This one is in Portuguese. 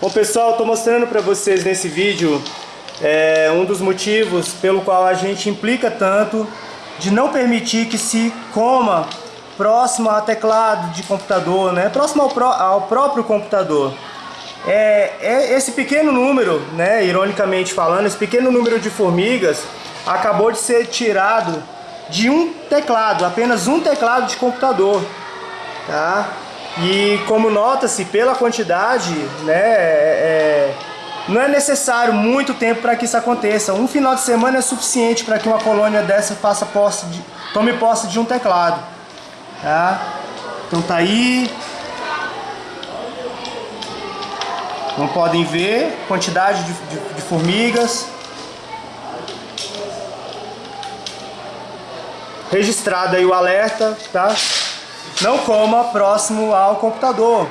Bom pessoal, estou mostrando para vocês nesse vídeo é, um dos motivos pelo qual a gente implica tanto de não permitir que se coma próximo a teclado de computador, né? próximo ao, pró ao próprio computador. É, é, esse pequeno número, né, ironicamente falando, esse pequeno número de formigas acabou de ser tirado de um teclado, apenas um teclado de computador. Tá? E como nota-se pela quantidade, né, é, é, não é necessário muito tempo para que isso aconteça. Um final de semana é suficiente para que uma colônia dessa faça posse de, tome posse de um teclado. Tá? Então tá aí. Como podem ver, quantidade de, de, de formigas. Registrado aí o alerta, tá? Não coma próximo ao computador.